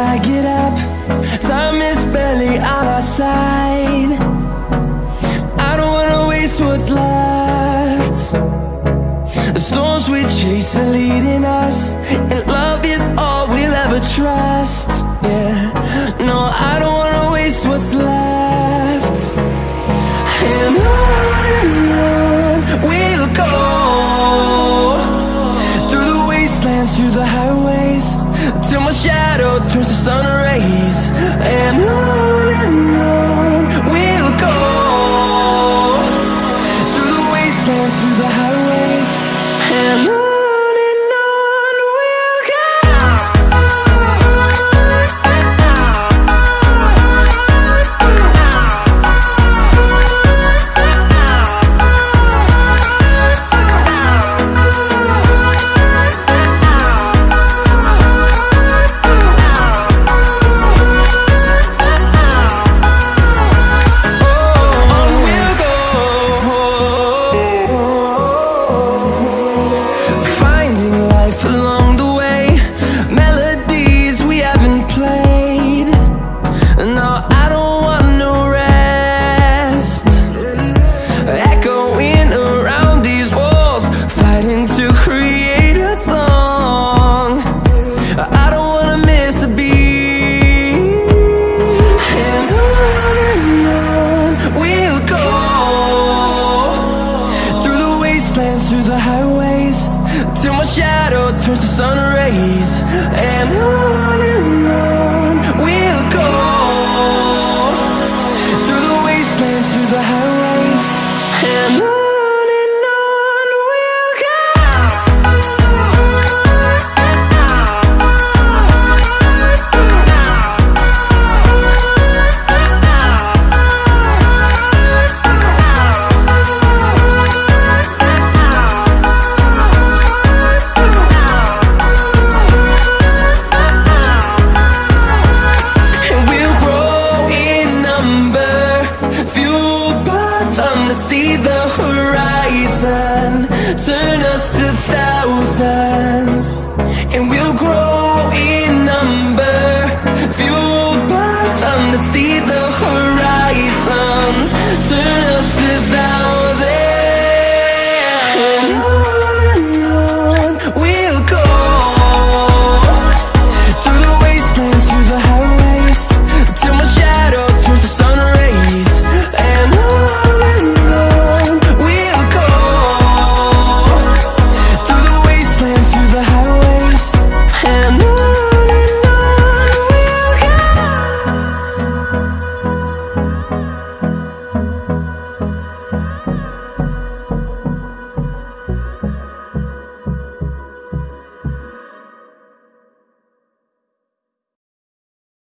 I get up Time is barely on our side. I don't wanna waste what's left. The storms we chase are leading us dance through the highways Till my shadow turns to sun rays. And on and on. Till my shadow turns to sun rays. And I Turn us to thousands, and we'll grow.